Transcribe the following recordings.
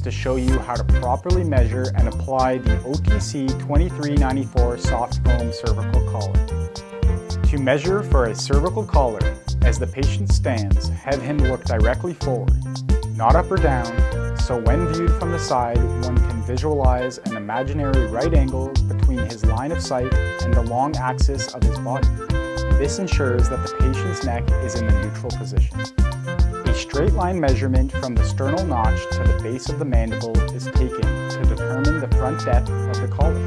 to show you how to properly measure and apply the OTC 2394 soft foam cervical collar. To measure for a cervical collar, as the patient stands, have him look directly forward, not up or down, so when viewed from the side, one can visualize an imaginary right angle between his line of sight and the long axis of his body. This ensures that the patient's neck is in the neutral position. Straight line measurement from the sternal notch to the base of the mandible is taken to determine the front depth of the collar.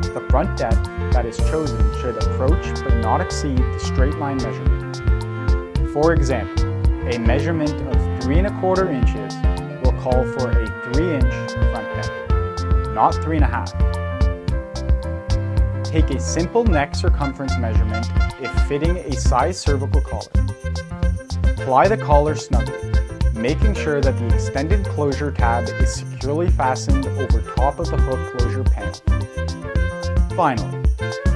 The front depth that is chosen should approach but not exceed the straight line measurement. For example, a measurement of 3 and a quarter inches will call for a 3 inch front depth, not 3 and a half. Take a simple neck circumference measurement if fitting a size cervical collar. Apply the collar snugly, making sure that the extended closure tab is securely fastened over top of the hook closure panel. Finally,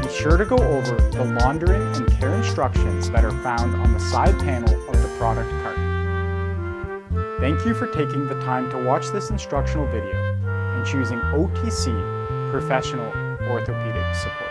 be sure to go over the laundering and care instructions that are found on the side panel of the product cart. Thank you for taking the time to watch this instructional video and choosing OTC Professional Orthopedic Support.